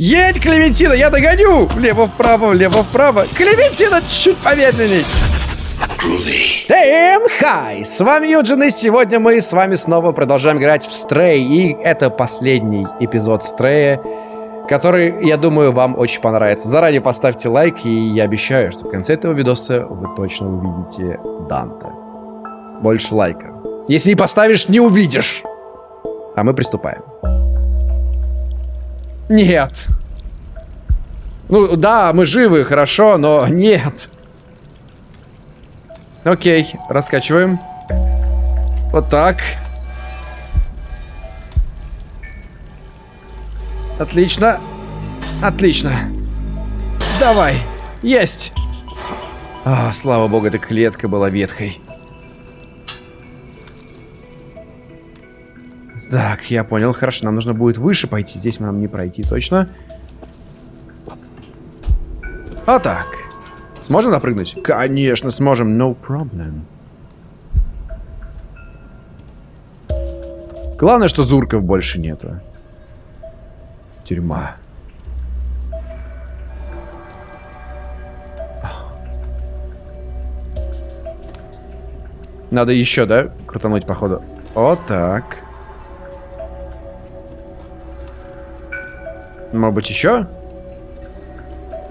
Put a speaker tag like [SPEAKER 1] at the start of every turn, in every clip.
[SPEAKER 1] Едь, Клементина, я догоню! Влево-вправо, влево-вправо. Клементина чуть помедленней. Всем хай! С вами Юджин, и сегодня мы с вами снова продолжаем играть в Stray. И это последний эпизод Stray, который, я думаю, вам очень понравится. Заранее поставьте лайк, и я обещаю, что в конце этого видоса вы точно увидите Данте. Больше лайка. Если не поставишь, не увидишь. А мы приступаем. Нет. Ну, да, мы живы, хорошо, но нет. Окей, раскачиваем. Вот так. Отлично. Отлично. Давай. Есть. А, слава богу, эта клетка была ветхой. Так, я понял. Хорошо, нам нужно будет выше пойти. Здесь нам не пройти точно. А так. Сможем напрыгнуть? Конечно, сможем. No problem. Главное, что зурков больше нету. Тюрьма. Надо еще, да? Крутануть, походу. Вот так. Может быть, еще?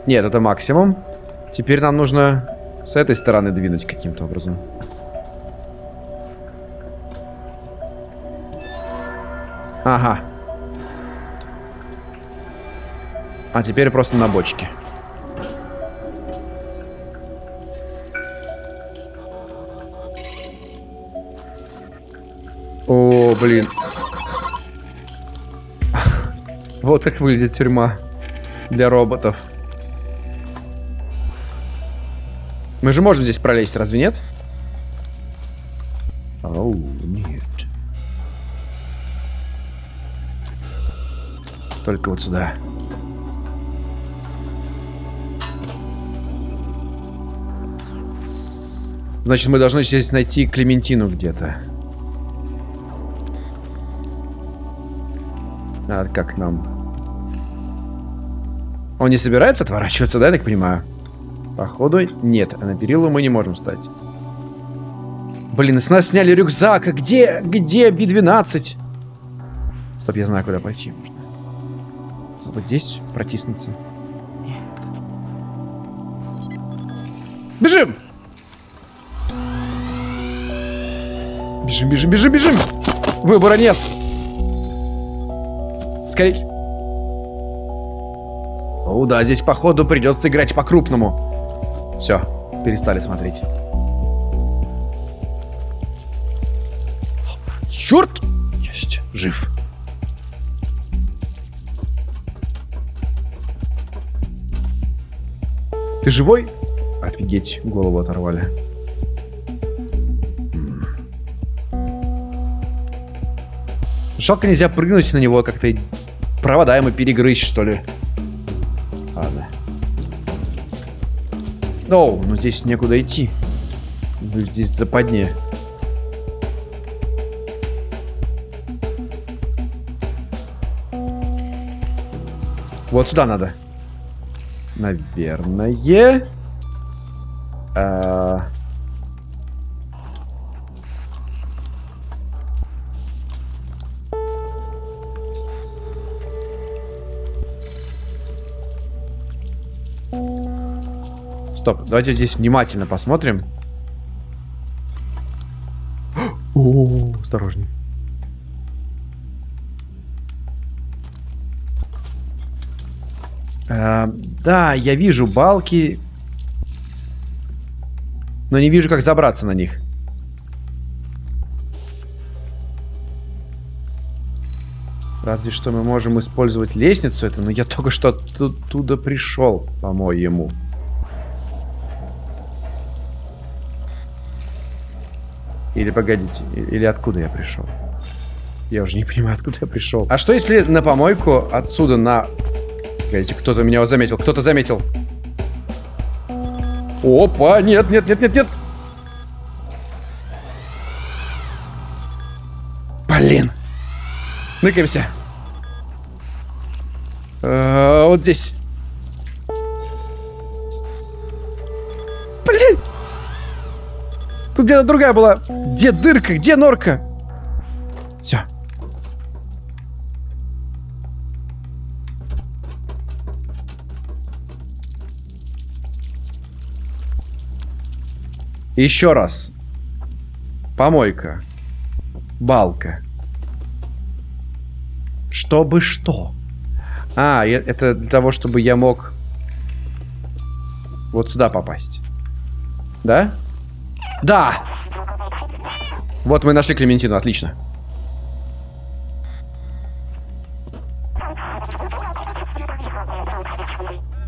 [SPEAKER 1] Нет, это максимум. Теперь нам нужно с этой стороны двинуть каким-то образом. Ага. А теперь просто на бочке. О, блин. Вот как выглядит тюрьма для роботов. Мы же можем здесь пролезть, разве нет? Оу, нет. Только вот сюда. Значит, мы должны здесь найти Клементину где-то. А как нам? Он не собирается отворачиваться, да, я так понимаю? Походу, нет. А на перилу мы не можем встать. Блин, с нас сняли рюкзак. А где, где Би-12? Стоп, я знаю, куда пойти можно. Вот здесь протиснуться. Нет. Бежим! Бежим, бежим, бежим, бежим! Выбора нет! Скорей! О, да, здесь, походу, придется играть по-крупному. Все, перестали смотреть. Черт! Есть, жив. Ты живой? Офигеть, голову оторвали. Жалко нельзя прыгнуть на него, как-то провода ему перегрызть, что ли. Оу, ну здесь некуда идти. Здесь западне. Вот сюда надо. Наверное. Стоп, давайте здесь внимательно посмотрим. О, осторожней. А, да, я вижу балки, но не вижу, как забраться на них. Разве что мы можем использовать лестницу это, но я только что оттуда пришел, по-моему. Или погодите, или откуда я пришел? Я уже не понимаю, откуда я пришел. А что если на помойку отсюда на... Погодите, кто-то меня заметил, кто-то заметил. Опа, нет, нет, нет, нет, нет. Блин. Ныкаемся. Э, вот здесь. Тут где-то другая была. Где дырка? Где норка? Все. Еще раз. Помойка. Балка. Чтобы что? А, это для того, чтобы я мог вот сюда попасть. Да? Да! Вот мы нашли Клементину, отлично.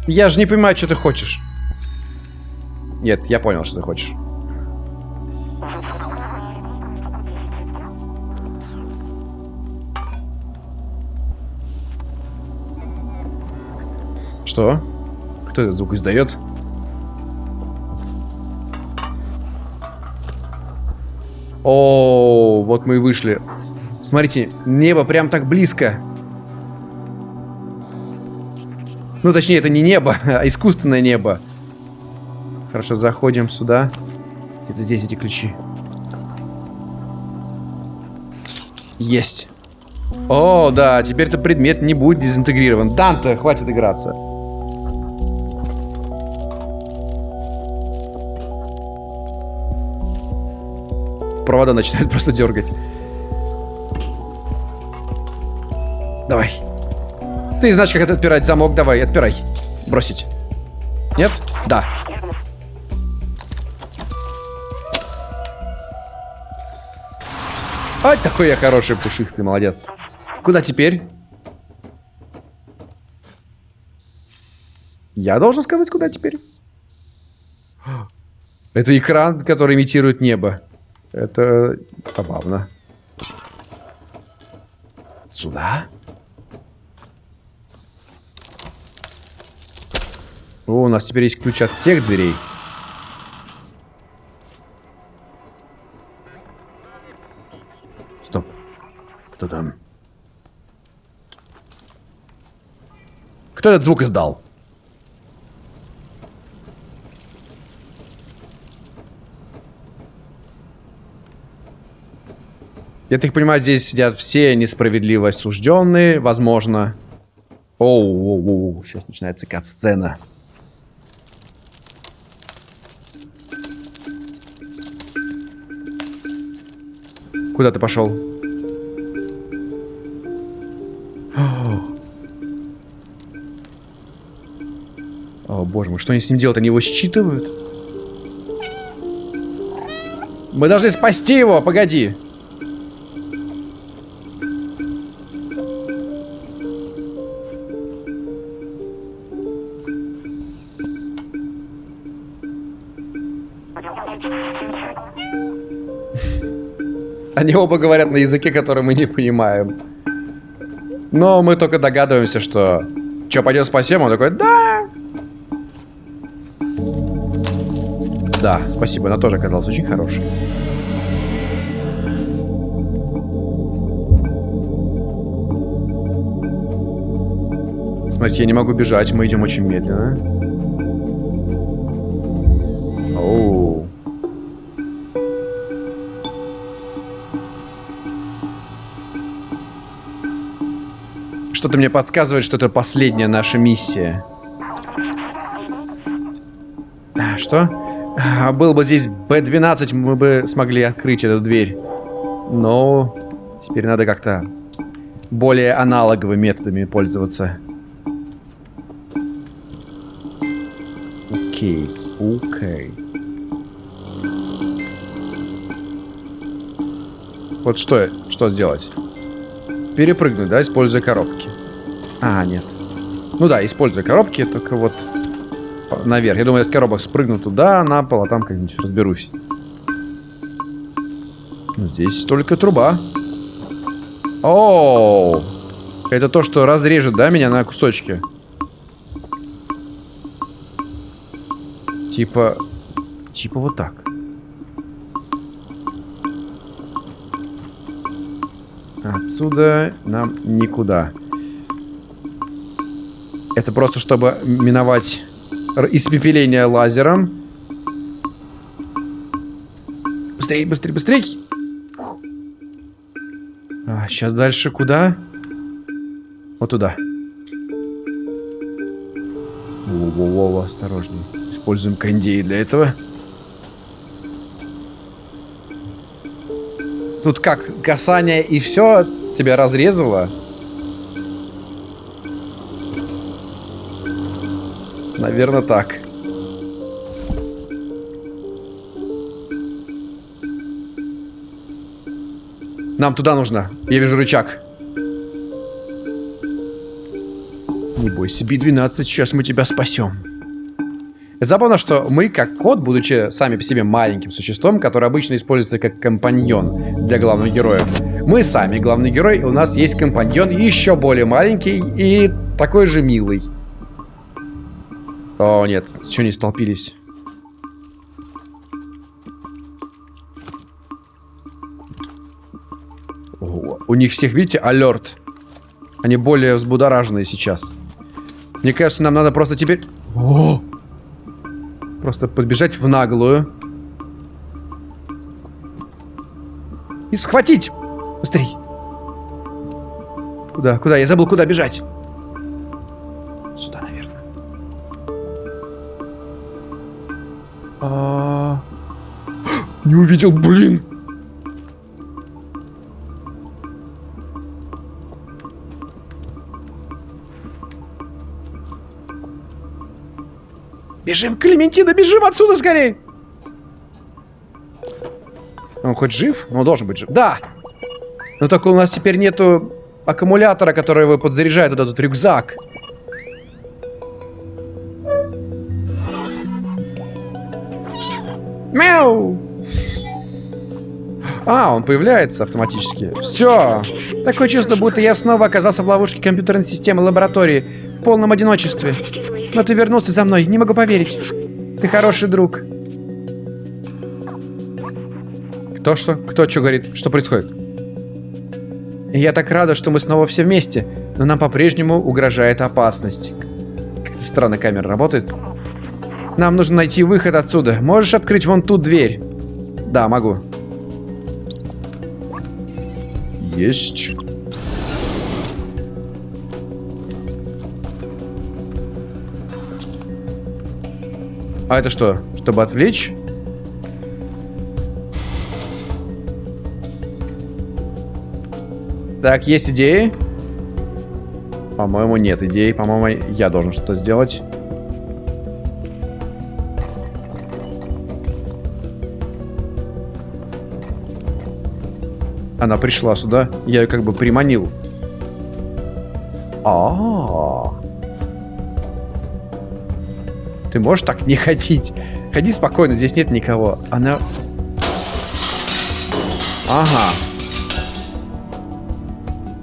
[SPEAKER 1] Я же не понимаю, что ты хочешь. Нет, я понял, что ты хочешь. Что? Кто этот звук издает? О, вот мы и вышли. Смотрите, небо прям так близко. Ну, точнее, это не небо, а искусственное небо. Хорошо, заходим сюда. Где-то здесь эти ключи. Есть. О, да, теперь этот предмет не будет дезинтегрирован. Данте, хватит играться. Провода начинают просто дергать. Давай. Ты знаешь, как это отпирать замок. Давай, отпирай. Бросить. Нет? Да. Ай, такой я хороший, пушистый, молодец. Куда теперь? Я должен сказать, куда теперь? Это экран, который имитирует небо. Это забавно. Сюда? О, у нас теперь есть ключ от всех дверей. Стоп. Кто там? Кто этот звук издал? Я так понимаю, здесь сидят все несправедливо осужденные, возможно. Оу, оу, оу, сейчас начинается кат-сцена. Куда ты пошел? О, боже мой, что они с ним делают? Они его считывают? Мы должны спасти его, погоди. Они оба говорят на языке, который мы не понимаем. Но мы только догадываемся, что... Че, пойдем спасем? Он такой, да! Да, спасибо, она тоже оказалась очень хорошей. Смотрите, я не могу бежать, мы идем очень медленно. Что-то мне подсказывает, что это последняя наша миссия. А, что? А, был бы здесь Б-12, мы бы смогли открыть эту дверь. Но теперь надо как-то более аналоговыми методами пользоваться. Окей, окей. Вот что, что сделать? Перепрыгнуть, да, используя коробки. А, нет. Ну да, используя коробки, только вот наверх. Я думаю, я с коробок спрыгну туда, на пол, а там как-нибудь разберусь. Ну, здесь только труба. О, это то, что разрежет, да, меня на кусочки? Типа... Типа вот так. Отсюда нам никуда. Это просто чтобы миновать испепеление лазером. Быстрей, быстрей, быстрей! А, сейчас дальше куда? Вот туда. Воу-воу-воу, осторожней. Используем кондеи для этого. Тут как, касание и все тебя разрезало? Наверное, так. Нам туда нужно. Я вижу рычаг. Не бойся, Би-12, сейчас мы тебя спасем. Забавно, что мы, как кот, будучи сами по себе маленьким существом, который обычно используется как компаньон для главного героя, мы сами главный герой, и у нас есть компаньон еще более маленький и такой же милый. О, нет, что не столпились? У них всех, видите, алерт. Они более взбудораженные сейчас. Мне кажется, нам надо просто теперь... О! Просто подбежать в наглую. И схватить! Быстрей! Куда? Куда? Я забыл, куда бежать. Сюда, А... Не увидел, блин! Бежим, Клементина, бежим отсюда скорее! Он хоть жив? Он должен быть жив. Да! Но только у нас теперь нету аккумулятора, который его подзаряжает вот этот рюкзак. Мяу! А, он появляется автоматически. Все. Такое чувство, будто я снова оказался в ловушке компьютерной системы лаборатории в полном одиночестве. Но ты вернулся за мной, не могу поверить. Ты хороший друг. Кто что? Кто что говорит? Что происходит? Я так рада, что мы снова все вместе, но нам по-прежнему угрожает опасность. Как-то странно камера работает. Нам нужно найти выход отсюда. Можешь открыть вон ту дверь? Да, могу. Есть. А это что? Чтобы отвлечь? Так, есть идеи? По-моему, нет идей. По-моему, я должен что-то сделать. Она пришла сюда. Я ее как бы приманил. А, -а, а Ты можешь так не ходить? Ходи спокойно, здесь нет никого. Она... Ага.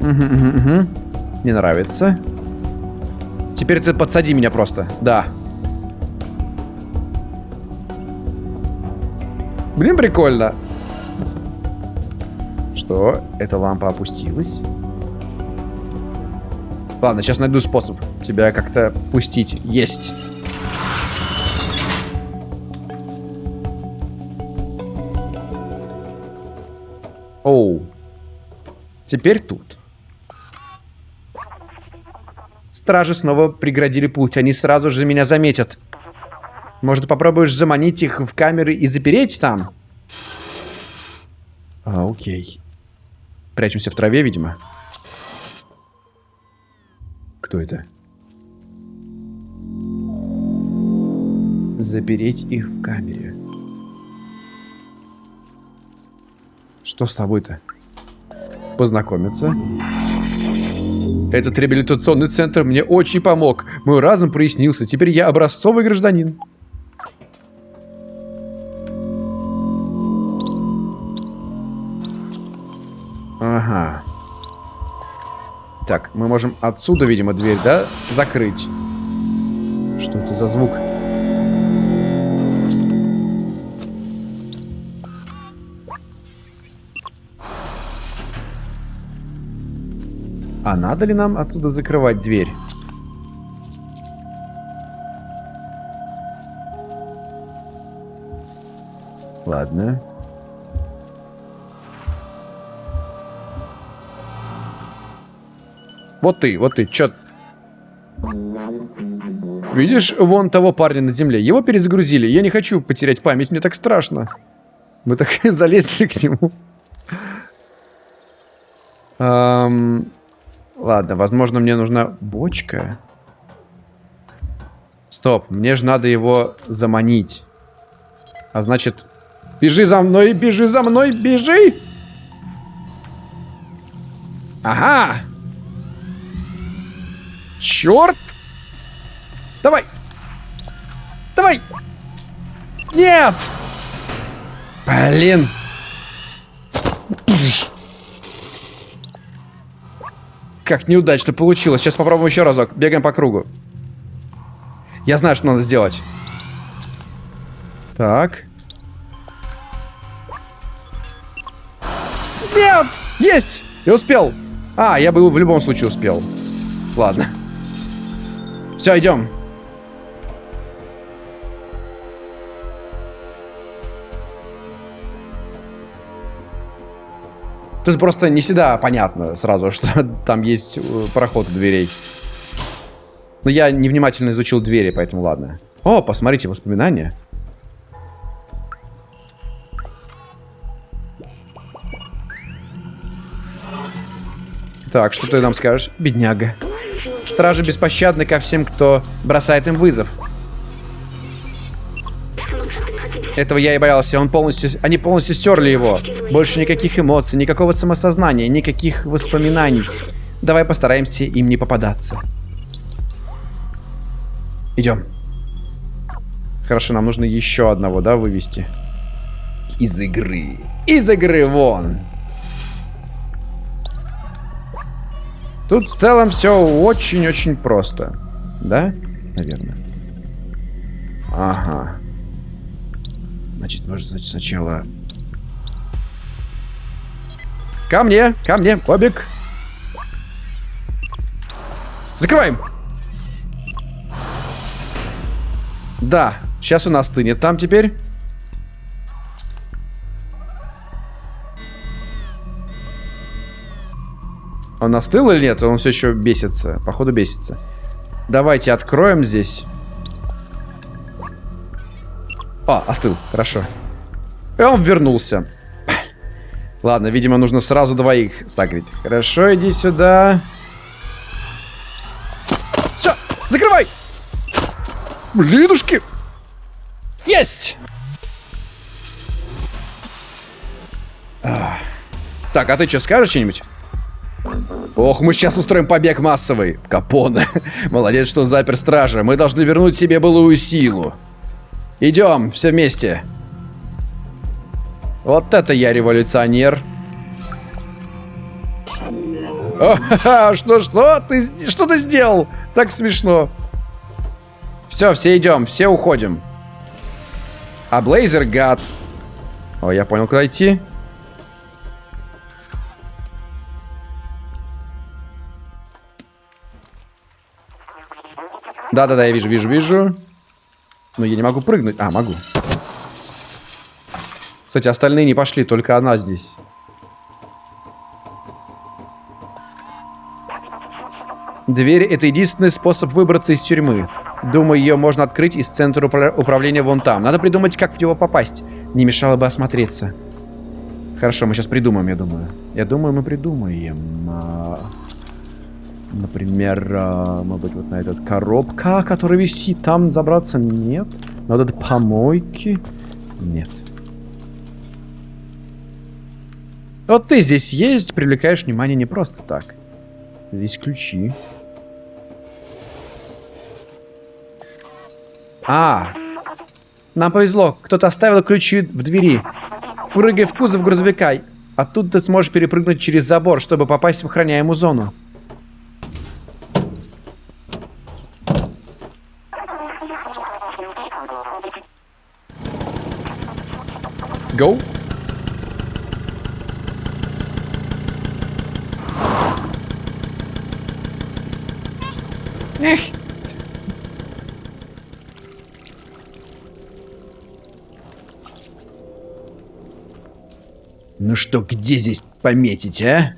[SPEAKER 1] Угу, угу, угу. Не нравится. Теперь ты подсади меня просто. Да. Блин, прикольно. Что? Эта лампа опустилась? Ладно, сейчас найду способ тебя как-то впустить. Есть. Оу. Теперь тут. Стражи снова преградили путь. Они сразу же меня заметят. Может, попробуешь заманить их в камеры и запереть там? А, окей. Прячемся в траве, видимо. Кто это? Запереть их в камере. Что с тобой-то? Познакомиться. Этот реабилитационный центр мне очень помог. Мой разум прояснился. Теперь я образцовый гражданин. Ага. Так, мы можем отсюда, видимо, дверь, да, закрыть. Что это за звук? А надо ли нам отсюда закрывать дверь? Ладно. Вот ты, вот ты, чё... Видишь вон того парня на земле? Его перезагрузили. Я не хочу потерять память, мне так страшно. Мы так залезли к нему. Эм... Ладно, возможно, мне нужна бочка. Стоп, мне же надо его заманить. А значит... Бежи за мной, бежи за мной, бежи! Ага! Черт! Давай! Давай! Нет! Блин! Как неудачно получилось. Сейчас попробуем еще разок. Бегаем по кругу. Я знаю, что надо сделать. Так. Нет! Есть! Я успел. А, я бы в любом случае успел. Ладно. Все, идем. Тут просто не всегда понятно сразу, что там есть э, проход дверей. Но я невнимательно изучил двери, поэтому ладно. О, посмотрите, воспоминания. Так, что ты нам скажешь, бедняга? Стражи беспощадны ко всем, кто бросает им вызов. Этого я и боялся. Он полностью, они полностью стерли его. Больше никаких эмоций, никакого самосознания, никаких воспоминаний. Давай постараемся им не попадаться. Идем. Хорошо, нам нужно еще одного, да, вывести? Из игры. Из игры вон. Тут в целом все очень-очень просто. Да? Наверное. Ага. Значит, может, значит, сначала... Ко мне, ко мне, Бобик. Закрываем. Да, сейчас у нас стынет там теперь. Он остыл или нет? Он все еще бесится. Походу бесится. Давайте откроем здесь. А, остыл. Хорошо. И он вернулся. Ладно, видимо, нужно сразу двоих сагрить. Хорошо, иди сюда. Все, закрывай! Блинушки! Есть! Так, а ты что, скажешь что-нибудь? Ох, мы сейчас устроим побег массовый. Капоне. Молодец, что запер стража. Мы должны вернуть себе былую силу. Идем, все вместе. Вот это я революционер. Что, что? Ты что ты сделал? Так смешно. Все, все идем, все уходим. А Блейзер гад. О, я понял, куда идти. Да-да-да, я вижу, вижу, вижу. Но я не могу прыгнуть. А, могу. Кстати, остальные не пошли, только она здесь. Дверь — это единственный способ выбраться из тюрьмы. Думаю, ее можно открыть из центра управления вон там. Надо придумать, как в него попасть. Не мешало бы осмотреться. Хорошо, мы сейчас придумаем, я думаю. Я думаю, мы придумаем. А, Например, э, может быть, вот на этот коробка, который висит, там забраться нет. Надо помойки. Нет. Вот ты здесь есть, привлекаешь внимание не просто так. Здесь ключи. А, нам повезло. Кто-то оставил ключи в двери. Прыгай в кузов грузовика. Оттуда ты сможешь перепрыгнуть через забор, чтобы попасть в охраняемую зону. Go. Эх. Ну что, где здесь пометить, а?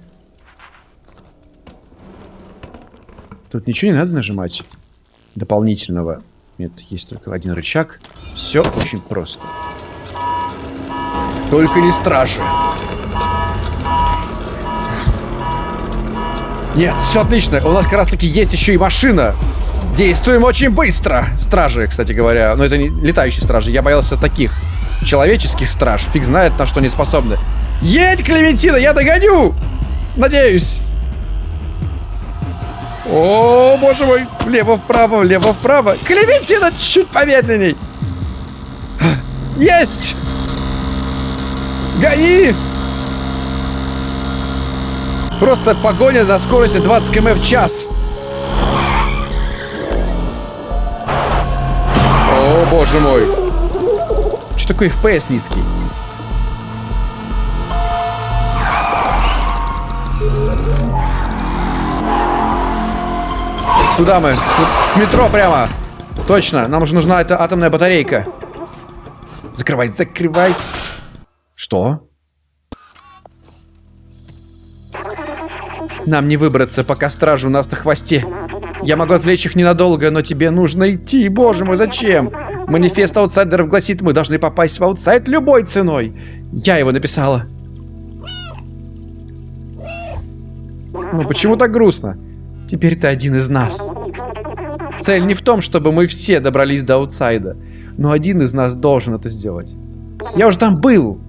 [SPEAKER 1] Тут ничего не надо нажимать дополнительного. Нет, есть только один рычаг. Все очень просто. Только не стражи. Нет, все отлично. У нас как раз таки есть еще и машина. Действуем очень быстро. Стражи, кстати говоря. Но это не летающие стражи. Я боялся таких человеческих страж. Фиг знает, на что они способны. Едь, Клементина, я догоню! Надеюсь. О, боже мой. Влево-вправо, влево-вправо. Клементина чуть помедленней. Есть! Гони! Просто погоня на скорости 20 км в час. О, боже мой. Что такое FPS низкий? Куда мы? Тут метро прямо. Точно, нам же нужна эта атомная батарейка. Закрывай, закрывай. Что? Нам не выбраться, пока стражи у нас на хвосте. Я могу отвлечь их ненадолго, но тебе нужно идти. Боже мой, зачем? Манифест аутсайдеров гласит, мы должны попасть в аутсайд любой ценой. Я его написала. Ну почему так грустно? Теперь ты один из нас. Цель не в том, чтобы мы все добрались до аутсайда. Но один из нас должен это сделать. Я уже там был.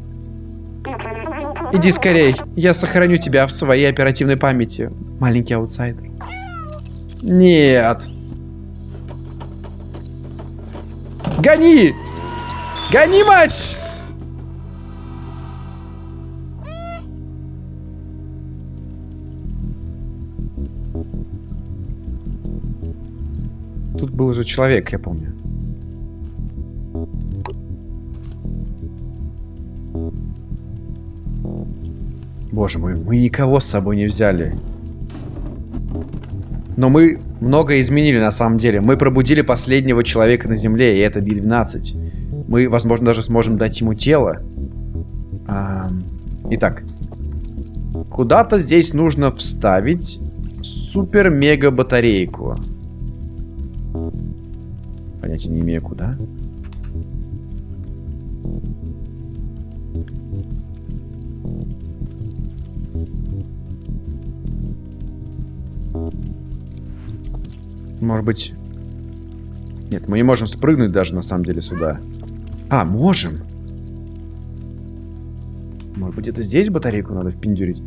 [SPEAKER 1] Иди скорей. Я сохраню тебя в своей оперативной памяти, маленький аутсайдер. Нет. Гони! Гони, мать! Тут был уже человек, я помню. Боже мой, мы никого с собой не взяли. Но мы много изменили на самом деле. Мы пробудили последнего человека на Земле, и это Би-12. Мы, возможно, даже сможем дать ему тело. А, итак. Куда-то здесь нужно вставить супер-мега-батарейку. Понятия не имею, куда. Может быть... Нет, мы не можем спрыгнуть даже на самом деле сюда. А, можем. Может быть, это здесь батарейку надо впендюрить?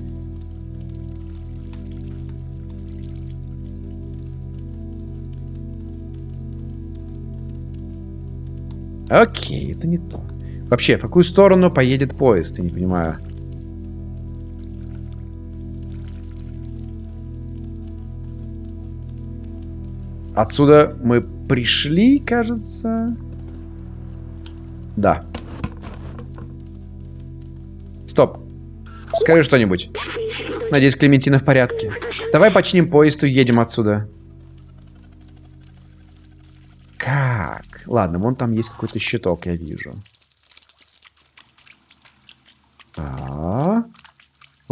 [SPEAKER 1] Окей, это не то. Вообще, в какую сторону поедет поезд, я не понимаю. Отсюда мы пришли, кажется. Да. Стоп. Скажи что-нибудь. Надеюсь, Клементина в порядке. Давай починим поезд и уедем отсюда. Как? Ладно, вон там есть какой-то щиток, я вижу.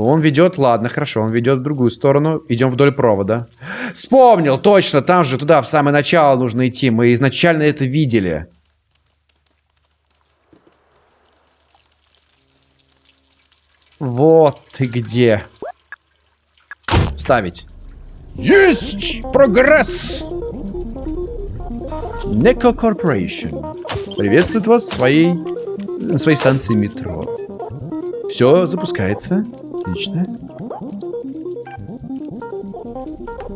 [SPEAKER 1] Он ведет, ладно, хорошо, он ведет в другую сторону. Идем вдоль провода. Вспомнил, точно, там же туда в самое начало нужно идти. Мы изначально это видели. Вот ты где. Ставить. Есть! Прогресс! Неко Corporation приветствует вас своей, своей станции метро. Все запускается. Отлично.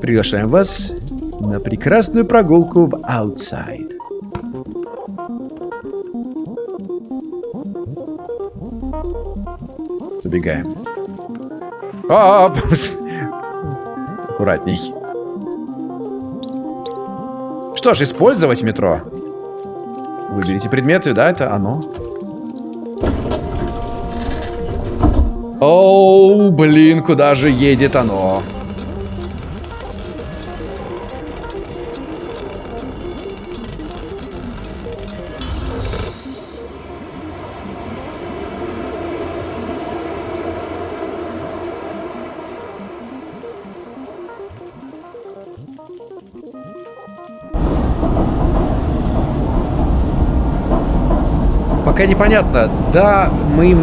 [SPEAKER 1] Приглашаем вас на прекрасную прогулку в Outside. Забегаем. Оп! Аккуратней. Что ж, использовать метро. Выберите предметы, да, это оно. Оу, блин, куда же едет оно? Пока непонятно. Да, мы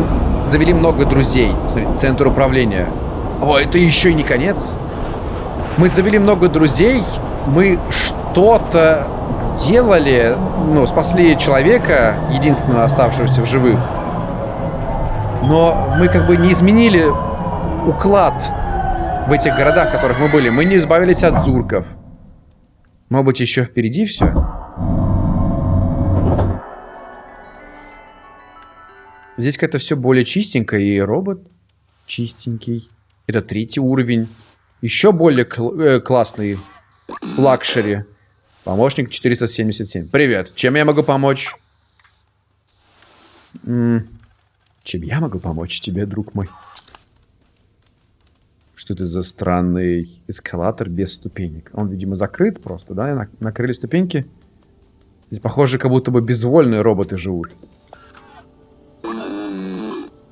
[SPEAKER 1] завели много друзей. Смотри, центр управления. О, это еще и не конец. Мы завели много друзей. Мы что-то сделали. Ну, спасли человека, единственного оставшегося в живых. Но мы как бы не изменили уклад в этих городах, в которых мы были. Мы не избавились от зурков. Может быть, еще впереди все? Здесь как-то все более чистенько, и робот чистенький. Это третий уровень. Еще более кл э, классный luxury. Помощник 477. Привет, чем я могу помочь? М чем я могу помочь тебе, друг мой? Что это за странный эскалатор без ступенек? Он, видимо, закрыт просто, да? Накрыли ступеньки. Здесь, похоже, как будто бы безвольные роботы живут.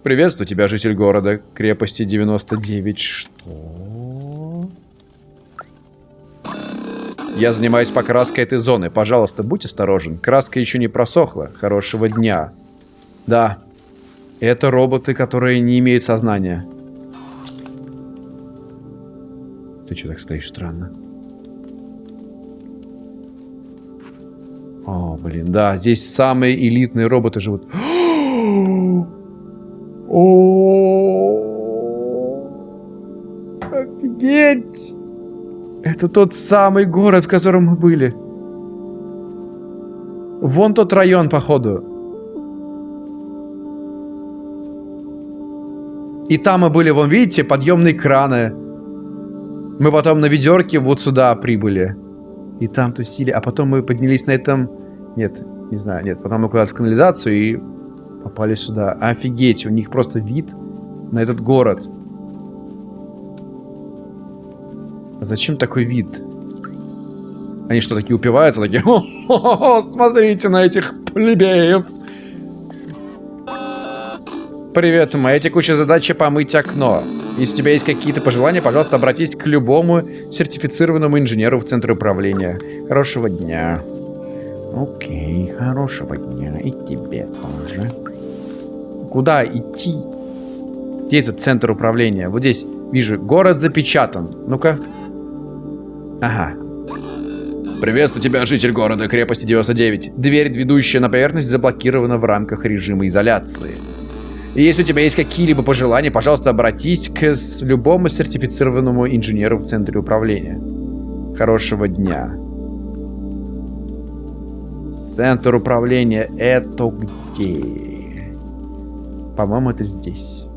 [SPEAKER 1] Приветствую тебя, житель города. Крепости 99. Что? Я занимаюсь покраской этой зоны. Пожалуйста, будь осторожен. Краска еще не просохла. Хорошего дня. Да. Это роботы, которые не имеют сознания. Ты что так стоишь странно? О, блин, да, здесь самые элитные роботы живут. О, офигеть! Это тот самый город, в котором мы были. Вон тот район, походу. И там мы были, вон, видите, подъемные краны. Мы потом на ведерке вот сюда прибыли. И там тусили. А потом мы поднялись на этом... Нет, не знаю, нет. Потом мы куда-то в канализацию и попали сюда. Офигеть, у них просто вид на этот город. А зачем такой вид? Они что, такие упиваются? Такие, О -о -о, смотрите на этих плебеев. Привет, моя текущая задача помыть окно. Если у тебя есть какие-то пожелания, пожалуйста, обратись к любому сертифицированному инженеру в центре управления. Хорошего дня. Окей, хорошего дня. И тебе тоже. Куда идти? Где этот центр управления? Вот здесь вижу, город запечатан. Ну-ка. Ага. Приветствую тебя, житель города, крепости 99. Дверь, ведущая на поверхность, заблокирована в рамках режима изоляции. И если у тебя есть какие-либо пожелания, пожалуйста, обратись к любому сертифицированному инженеру в центре управления. Хорошего дня. Центр управления это где? По-моему, это здесь.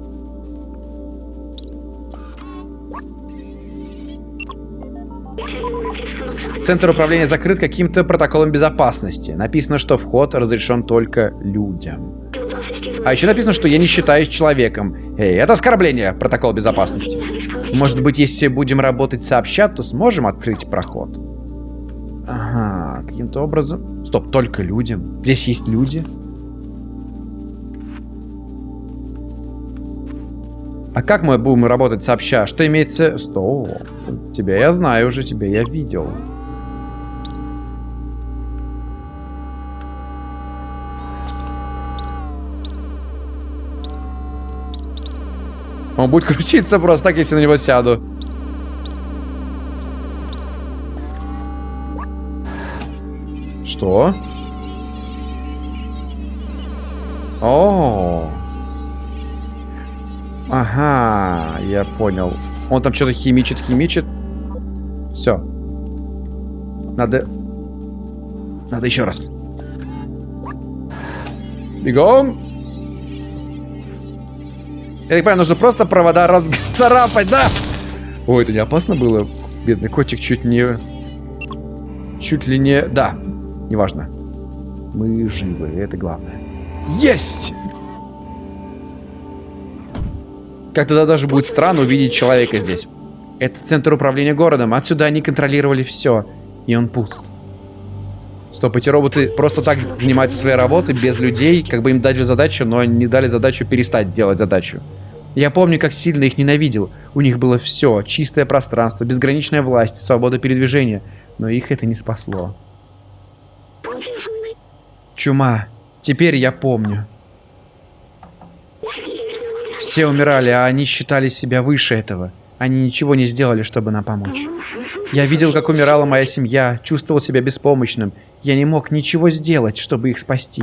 [SPEAKER 1] Центр управления закрыт каким-то протоколом безопасности. Написано, что вход разрешен только людям. А еще написано, что я не считаюсь человеком. Эй, это оскорбление, протокол безопасности. Может быть, если будем работать сообща, то сможем открыть проход. Ага, каким-то образом... Стоп, только людям. Здесь есть люди? А как мы будем работать сообща? Что имеется... Стоп. Тебя я знаю уже, тебя я видел. Он будет крутиться просто так, если на него сяду. Что? О, Ага, я понял. Он там что-то химичит, химичит. Все. Надо... Надо еще раз. Бегом. Я так понимаю, нужно просто провода разцарапать, да? Ой, это не опасно было? Бедный котик чуть не... Чуть ли не... Да, неважно. Мы живы, это главное. Есть! Как тогда даже будет странно увидеть человека здесь. Это центр управления городом. Отсюда они контролировали все. И он пуст. Стоп, эти роботы просто так занимаются своей работой, без людей. Как бы им дали задачу, но не дали задачу перестать делать задачу. Я помню, как сильно их ненавидел. У них было все. Чистое пространство, безграничная власть, свобода передвижения. Но их это не спасло. Чума. Теперь я помню. Все умирали, а они считали себя выше этого. Они ничего не сделали, чтобы нам помочь. Я видел, как умирала моя семья, чувствовал себя беспомощным. Я не мог ничего сделать, чтобы их спасти.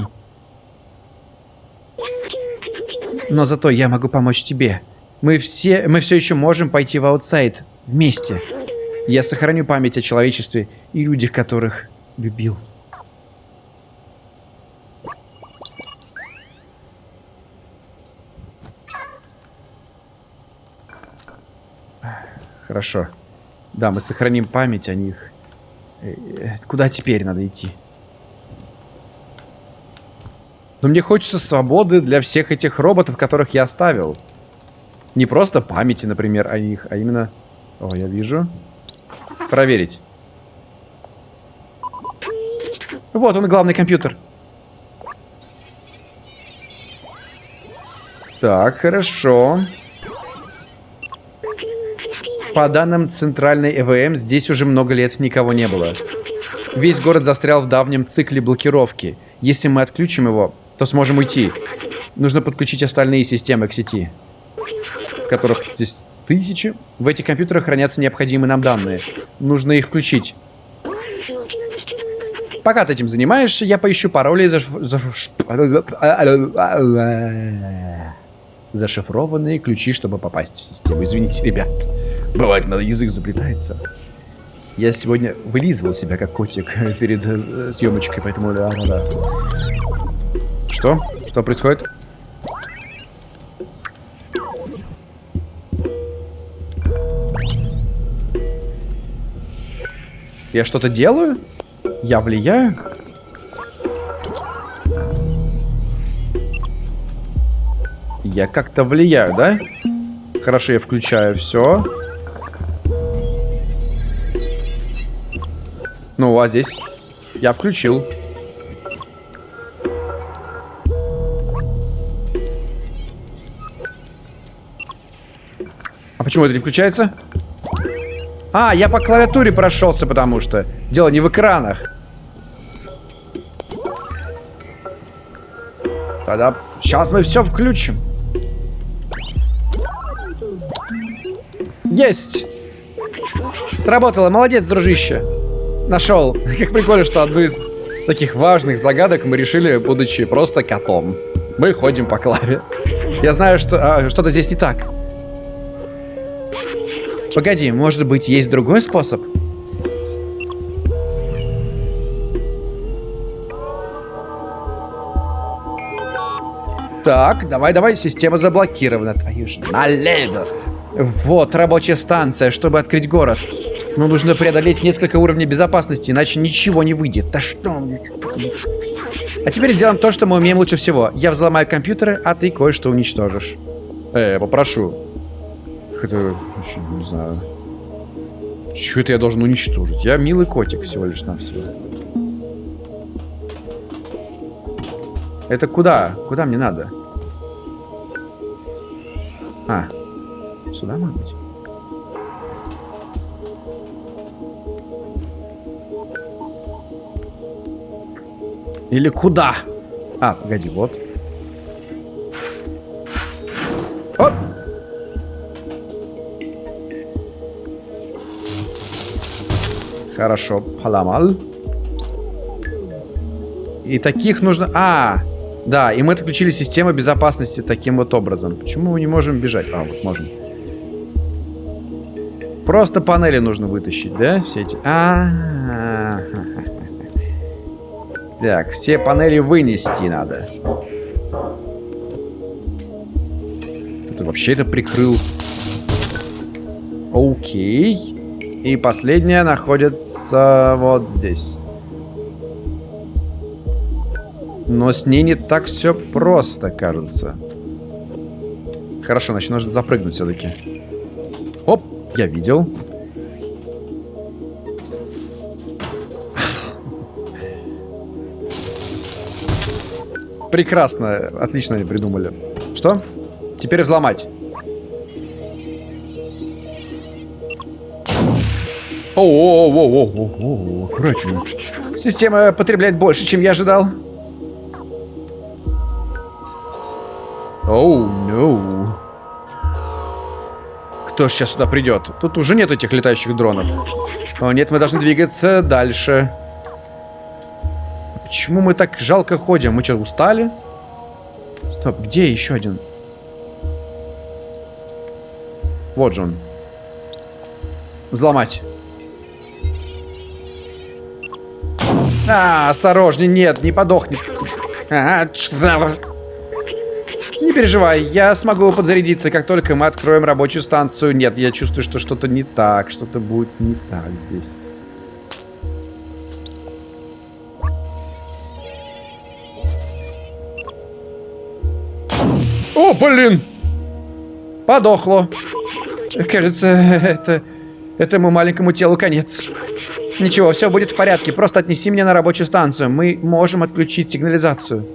[SPEAKER 1] Но зато я могу помочь тебе. Мы все, мы все еще можем пойти в аутсайд вместе. Я сохраню память о человечестве и людях, которых любил. Хорошо. Да, мы сохраним память о них. Э, э, куда теперь надо идти? Но мне хочется свободы для всех этих роботов, которых я оставил. Не просто памяти, например, о них, а именно... О, я вижу. Проверить. Вот он, главный компьютер. Так, хорошо. По данным центральной ЭВМ, здесь уже много лет никого не было. Весь город застрял в давнем цикле блокировки. Если мы отключим его, то сможем уйти. Нужно подключить остальные системы к сети, которых здесь тысячи. В этих компьютерах хранятся необходимые нам данные. Нужно их включить. Пока ты этим занимаешься, я поищу пароли за... за... Зашифрованные ключи, чтобы попасть в систему. Извините, ребят. Бывает, надо язык заплетается. Я сегодня вылизывал себя как котик перед э, съемочкой, поэтому да, да, да. Что? Что происходит? Я что-то делаю? Я влияю? Я как-то влияю, да? Хорошо, я включаю все. Ну, а здесь? Я включил. А почему это не включается? А, я по клавиатуре прошелся, потому что. Дело не в экранах. Тогда сейчас мы все включим. Есть! Сработало. Молодец, дружище. Нашел. Как прикольно, что одну из таких важных загадок мы решили, будучи просто котом. Мы ходим по клаве. Я знаю, что а, что-то здесь не так. Погоди, может быть, есть другой способ? Так, давай, давай, система заблокирована. Твою же налево. Вот, рабочая станция, чтобы открыть город. Но нужно преодолеть несколько уровней безопасности, иначе ничего не выйдет. Да что? А теперь сделаем то, что мы умеем лучше всего. Я взломаю компьютеры, а ты кое-что уничтожишь. Э, попрошу. Это, не знаю. Что это я должен уничтожить? Я милый котик всего лишь навсего. Это куда? Куда мне надо? А, сюда, может быть? Или куда? А, погоди, вот. Оп! Хорошо, поломал. И таких нужно... А, да, и мы отключили систему безопасности таким вот образом. Почему мы не можем бежать? А, вот можем. Просто панели нужно вытащить, да? Все эти... А -а -а. Так, все панели вынести надо. Ты вообще это прикрыл. Окей. И последняя находится вот здесь. Но с ней не так все просто, кажется. Хорошо, значит, нужно запрыгнуть все-таки. Я видел. Прекрасно, отлично они придумали. Что? Теперь взломать. О-о-о-о-о-о, аккуратнее. Система потребляет больше, чем я ожидал. Оу, oh, no. Кто сейчас сюда придет? Тут уже нет этих летающих дронов. О, нет, мы должны двигаться дальше. Почему мы так жалко ходим? Мы что, устали? Стоп, где еще один? Вот же он. Взломать. А, осторожней, нет, не подохнет. А, не переживай, я смогу подзарядиться, как только мы откроем рабочую станцию. Нет, я чувствую, что что-то не так, что-то будет не так здесь. О, блин! Подохло. Кажется, это... Этому маленькому телу конец. Ничего, все будет в порядке. Просто отнеси меня на рабочую станцию. Мы можем отключить сигнализацию.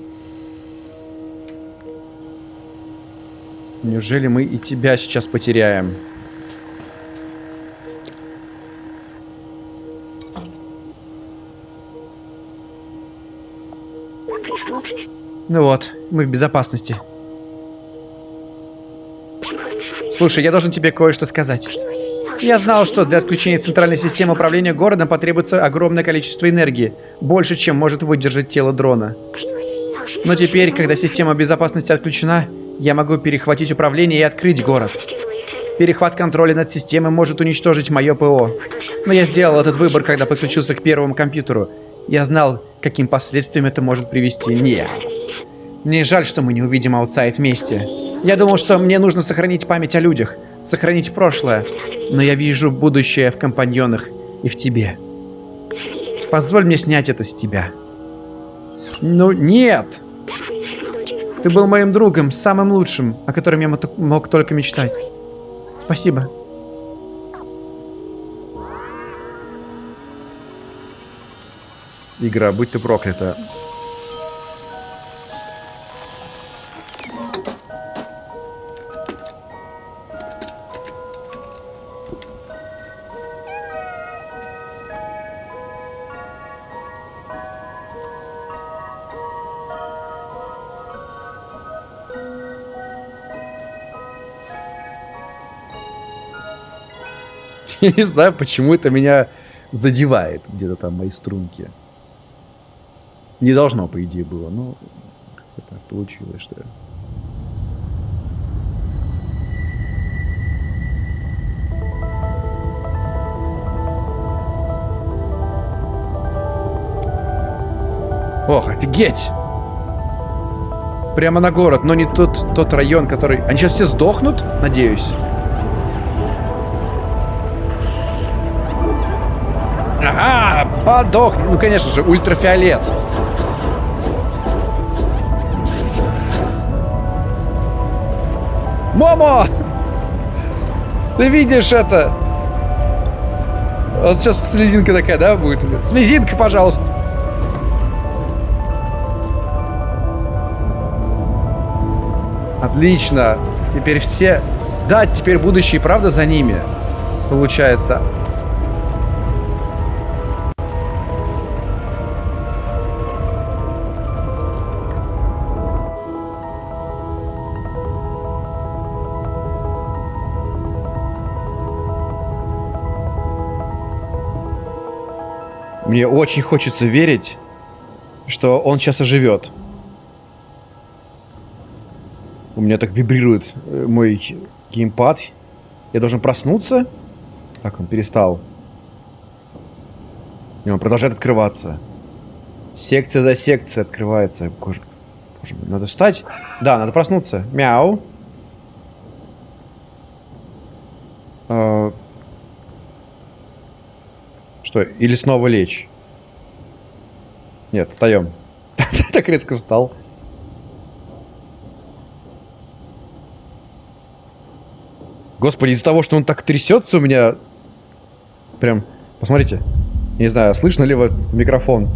[SPEAKER 1] Неужели мы и тебя сейчас потеряем? Ну вот, мы в безопасности. Слушай, я должен тебе кое-что сказать. Я знал, что для отключения центральной системы управления городом потребуется огромное количество энергии. Больше, чем может выдержать тело дрона. Но теперь, когда система безопасности отключена, я могу перехватить управление и открыть город. Перехват контроля над системой может уничтожить мое ПО. Но я сделал этот выбор, когда подключился к первому компьютеру. Я знал, каким последствиям это может привести. Не. Мне жаль, что мы не увидим аутсайд вместе. Я думал, что мне нужно сохранить память о людях, сохранить прошлое, но я вижу будущее в компаньонах и в тебе. Позволь мне снять это с тебя. Ну, нет! Ты был моим другом, самым лучшим, о котором я мог только мечтать. Спасибо. Игра, будь ты проклята. Я не знаю, почему это меня задевает где-то там мои струнки. Не должно, по идее, было, но так получилось, что... Ох, офигеть! Прямо на город, но не тот, тот район, который... Они сейчас все сдохнут, надеюсь? Подох. Ну, конечно же, ультрафиолет. Момо! Ты видишь это? Вот сейчас слезинка такая, да, будет? Слезинка, пожалуйста. Отлично. Теперь все... Да, теперь будущее, правда, за ними. Получается. Мне очень хочется верить, что он сейчас оживет. У меня так вибрирует э, мой геймпад. Я должен проснуться? Так, он перестал. И он продолжает открываться. Секция за секцией открывается. Боже, надо встать? Да, надо проснуться. Мяу. Что, или снова лечь? Нет, встаем. так резко встал. Господи, из-за того, что он так трясется у меня... Прям, посмотрите. Не знаю, слышно ли вот микрофон.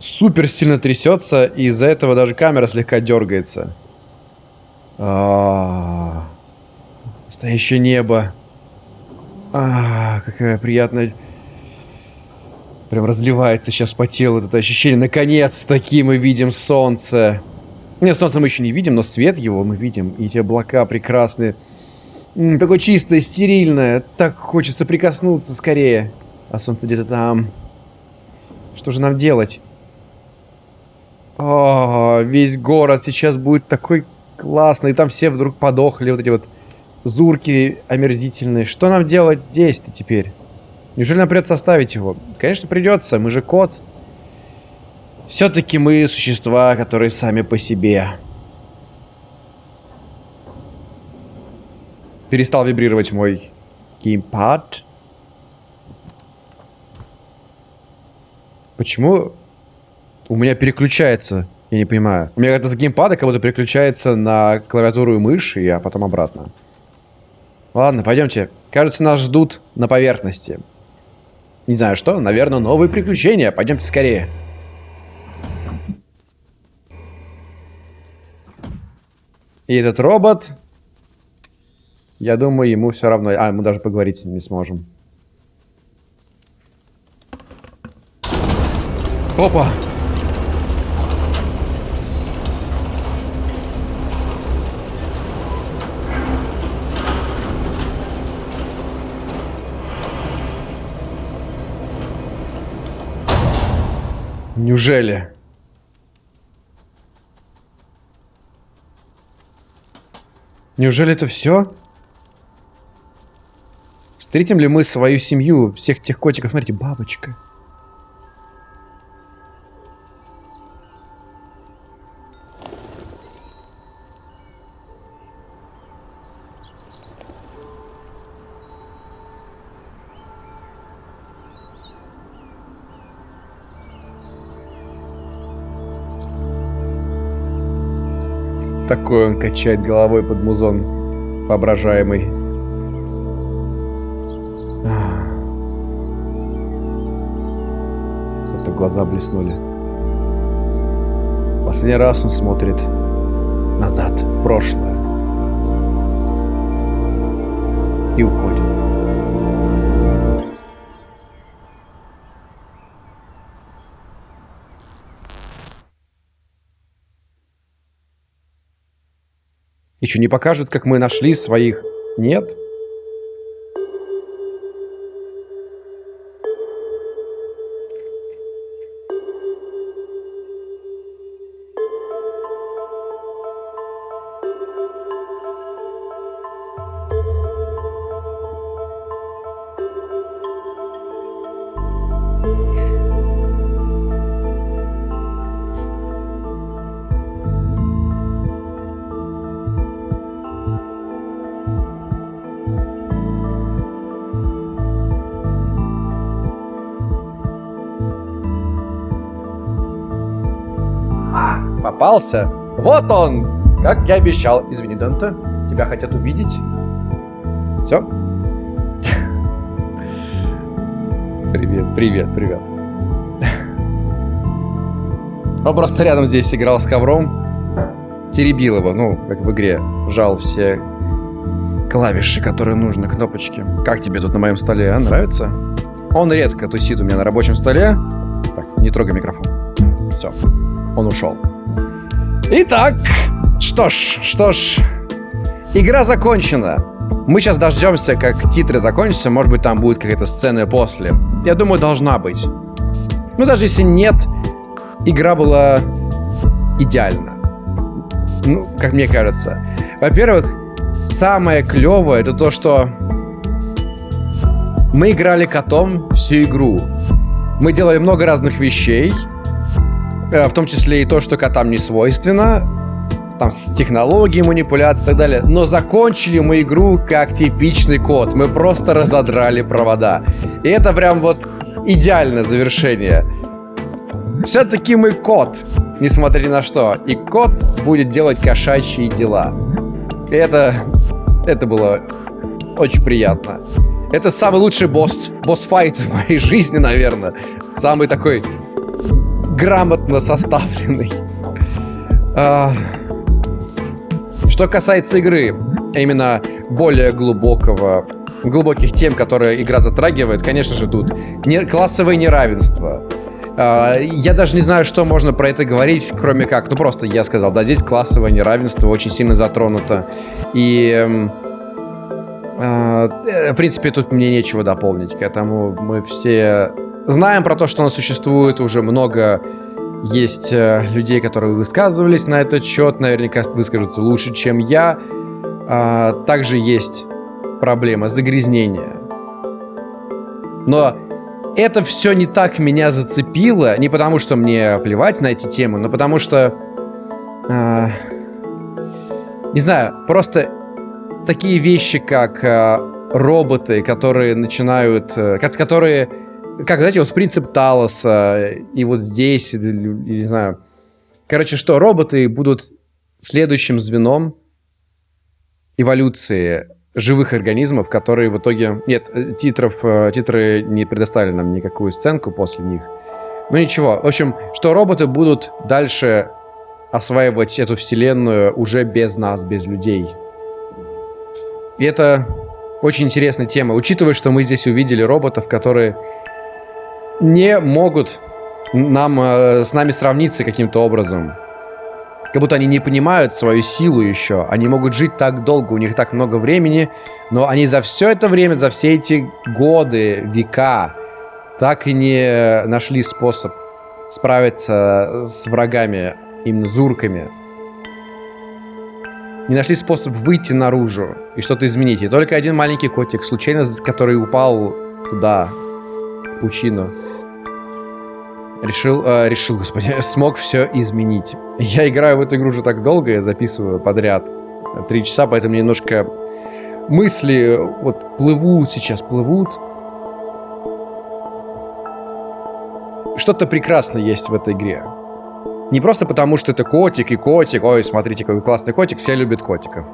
[SPEAKER 1] Супер сильно трясется, и из-за этого даже камера слегка дергается. А -а -а. Настоящее небо. А, какая приятная... Прям разливается сейчас по телу это ощущение. Наконец-таки мы видим солнце. Нет, солнце мы еще не видим, но свет его мы видим. И эти облака прекрасные. Такое чистое, стерильное. Так хочется прикоснуться скорее. А солнце где-то там. Что же нам делать? О, весь город сейчас будет такой классный. И там все вдруг подохли. Вот эти вот зурки омерзительные. Что нам делать здесь-то теперь? Неужели нам придется оставить его? Конечно, придется. Мы же кот. Все-таки мы существа, которые сами по себе. Перестал вибрировать мой геймпад. Почему у меня переключается? Я не понимаю. У меня это с геймпада как будто переключается на клавиатуру и мышь, и а потом обратно. Ладно, пойдемте. Кажется, нас ждут на поверхности. Не знаю что, наверное, новые приключения. Пойдемте скорее. И этот робот... Я думаю, ему все равно... А, мы даже поговорить с ним не сможем. Опа! Неужели? Неужели это все? Встретим ли мы свою семью, всех тех котиков? Смотрите, бабочка. Такой он качает головой под музон воображаемый. Это глаза блеснули. Последний раз он смотрит назад, в прошлое. И уходит. Что, не покажут, как мы нашли своих? Нет? Попался. Вот он! Как я обещал. Извини, Данте. Тебя хотят увидеть. Все? Привет, привет, привет. Он просто рядом здесь играл с ковром. Теребил его, ну, как в игре. Жал все клавиши, которые нужны, кнопочки. Как тебе тут на моем столе, а? Нравится? Он редко тусит у меня на рабочем столе. Так, не трогай микрофон. Все, он ушел. Итак, что ж, что ж, игра закончена. Мы сейчас дождемся, как титры закончатся, может быть там будет какая-то сцена после. Я думаю, должна быть. Ну, даже если нет, игра была идеальна. Ну, как мне кажется. Во-первых, самое клевое это то, что мы играли котом всю игру. Мы делали много разных вещей, в том числе и то, что котам не свойственно, там с технологией манипуляции и так далее. Но закончили мы игру как типичный кот. Мы просто разодрали провода. И это прям вот идеальное завершение. Все-таки мы кот, несмотря ни на что. И кот будет делать кошачьи дела. И это... Это было очень приятно. Это самый лучший босс, босс-файт в моей жизни, наверное. Самый такой грамотно составленный. А... Что касается игры, именно более глубокого, глубоких тем, которые игра затрагивает, конечно же, тут не, классовое неравенство. А, я даже не знаю, что можно про это говорить, кроме как, ну просто я сказал, да, здесь классовое неравенство очень сильно затронуто. И в принципе, тут мне нечего дополнить к этому. Мы все знаем про то, что оно существует уже много есть э, людей, которые высказывались на этот счет, наверняка выскажутся лучше, чем я. А, также есть проблема загрязнения. Но это все не так меня зацепило, не потому что мне плевать на эти темы, но потому что... А, не знаю, просто такие вещи, как а, роботы, которые начинают... А, которые как, знаете, вот принцип Талоса, и вот здесь, не знаю. Короче, что роботы будут следующим звеном эволюции живых организмов, которые в итоге... Нет, титров, э, титры не предоставили нам никакую сценку после них. Ну ничего. В общем, что роботы будут дальше осваивать эту вселенную уже без нас, без людей. И это очень интересная тема, учитывая, что мы здесь увидели роботов, которые не могут нам, э, с нами сравниться каким-то образом. Как будто они не понимают свою силу еще. Они могут жить так долго, у них так много времени, но они за все это время, за все эти годы, века, так и не нашли способ справиться с врагами, именно зурками. Не нашли способ выйти наружу и что-то изменить. И только один маленький котик, случайно, который упал туда, в пучину, решил, э, решил, господи, смог все изменить. Я играю в эту игру уже так долго, я записываю подряд три часа, поэтому немножко мысли вот плывут сейчас, плывут. Что-то прекрасное есть в этой игре. Не просто потому, что это котик и котик, ой, смотрите, какой классный котик, все любят котиков.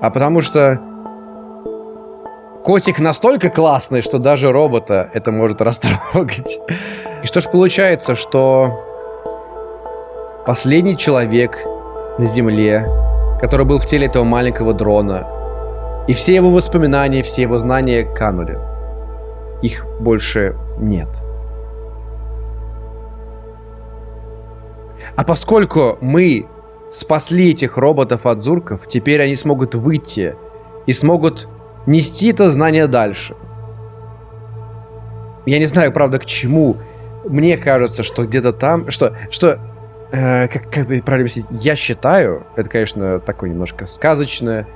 [SPEAKER 1] А потому что котик настолько классный, что даже робота это может растрогать. И что ж получается, что последний человек на Земле, который был в теле этого маленького дрона, и все его воспоминания, все его знания канули. Их больше нет. А поскольку мы спасли этих роботов от зурков, теперь они смогут выйти и смогут нести это знание дальше. Я не знаю, правда, к чему мне кажется, что где-то там, что, что, э, как, как бы правильно объяснить, я считаю, это, конечно, такое немножко сказочное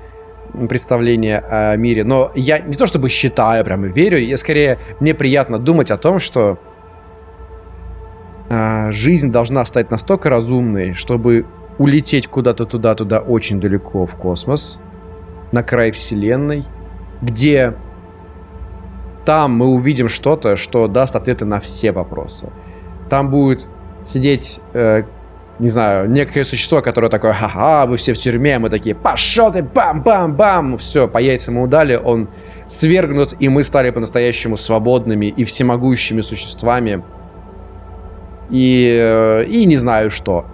[SPEAKER 1] представление о мире, но я не то чтобы считаю, прямо верю, я скорее, мне приятно думать о том, что э, жизнь должна стать настолько разумной, чтобы улететь куда-то туда-туда очень далеко в космос, на край вселенной, где там мы увидим что-то, что даст ответы на все вопросы. Там будет сидеть, э, не знаю, некое существо, которое такое, ха-ха, вы все в тюрьме, мы такие, пошел ты, бам-бам-бам, все, по яйцам мы удали, он свергнут, и мы стали по-настоящему свободными и всемогущими существами. И, э, и не знаю что.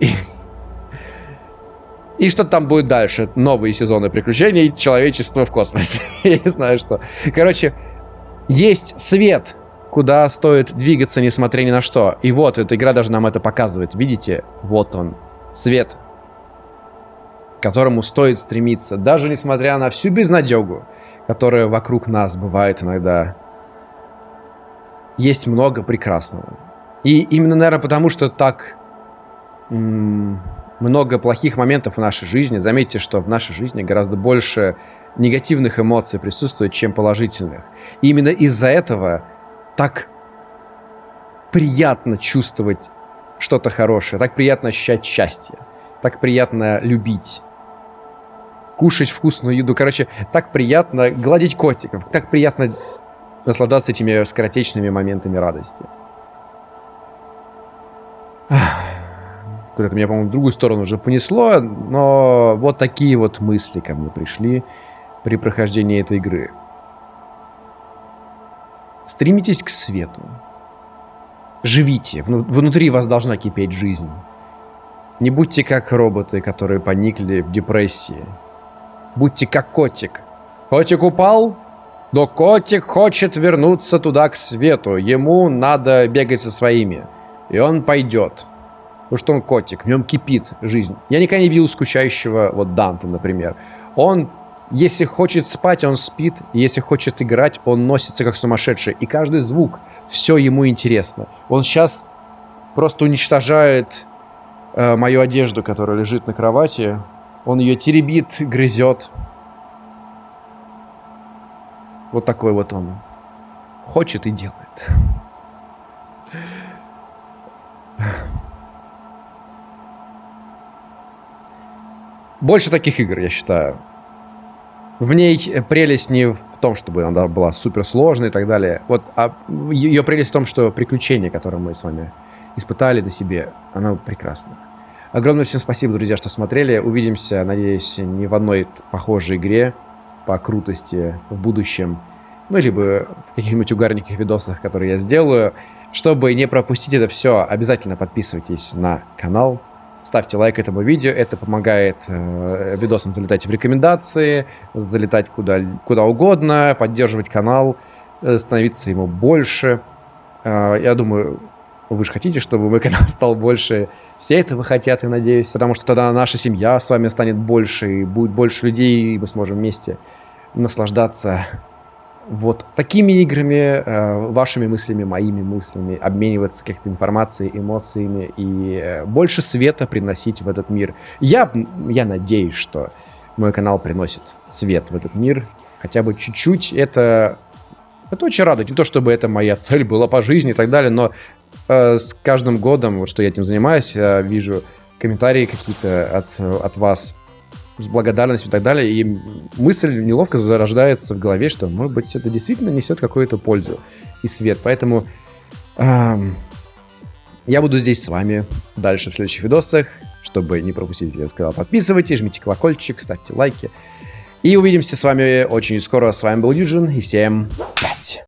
[SPEAKER 1] И что там будет дальше? Новые сезоны приключений человечества в космосе. Я не знаю что. Короче, есть свет, куда стоит двигаться, несмотря ни на что. И вот, эта игра даже нам это показывает. Видите? Вот он. Свет. К которому стоит стремиться. Даже несмотря на всю безнадегу, которая вокруг нас бывает иногда. Есть много прекрасного. И именно, наверное, потому что так много плохих моментов в нашей жизни. Заметьте, что в нашей жизни гораздо больше негативных эмоций присутствует, чем положительных. И именно из-за этого так приятно чувствовать что-то хорошее, так приятно ощущать счастье, так приятно любить, кушать вкусную еду. Короче, так приятно гладить котиков, так приятно наслаждаться этими скоротечными моментами радости. Куда-то меня, по-моему, в другую сторону уже понесло, но вот такие вот мысли ко мне пришли при прохождении этой игры. Стремитесь к свету. Живите. Внутри вас должна кипеть жизнь. Не будьте как роботы, которые поникли в депрессии. Будьте как котик. Котик упал, но котик хочет вернуться туда, к свету. Ему надо бегать со своими. И он пойдет. Потому что он котик, в нем кипит жизнь. Я никогда не видел скучающего, вот Данта, например. Он Если хочет спать, он спит. Если хочет играть, он носится как сумасшедший. И каждый звук, все ему интересно. Он сейчас просто уничтожает э, мою одежду, которая лежит на кровати. Он ее теребит, грызет. Вот такой вот он. Хочет и делает. Больше таких игр, я считаю. В ней прелесть не в том, чтобы она была суперсложной и так далее. Вот, а ее прелесть в том, что приключение, которое мы с вами испытали на себе, оно прекрасно. Огромное всем спасибо, друзья, что смотрели. Увидимся, надеюсь, не в одной похожей игре по крутости в будущем. Ну, либо в каких-нибудь угарненьких видосах, которые я сделаю. Чтобы не пропустить это все, обязательно подписывайтесь на канал. Ставьте лайк этому видео, это помогает э, видосам залетать в рекомендации, залетать куда, куда угодно, поддерживать канал, э, становиться ему больше. Э, я думаю, вы же хотите, чтобы мой канал стал больше. Все этого хотят, я надеюсь, потому что тогда наша семья с вами станет больше, и будет больше людей, и мы сможем вместе наслаждаться вот такими играми, э, вашими мыслями, моими мыслями, обмениваться какой-то информацией, эмоциями и э, больше света приносить в этот мир. Я, я надеюсь, что мой канал приносит свет в этот мир, хотя бы чуть-чуть. Это, это очень радует. Не то, чтобы это моя цель была по жизни и так далее, но э, с каждым годом, вот что я этим занимаюсь, я вижу комментарии какие-то от, от вас, с благодарностью и так далее. И мысль неловко зарождается в голове, что, может быть, это действительно несет какую-то пользу и свет. Поэтому эм, я буду здесь с вами дальше в следующих видосах. Чтобы не пропустить, я сказал, подписывайтесь, жмите колокольчик, ставьте лайки. И увидимся с вами очень скоро. С вами был Юджин, и всем пять.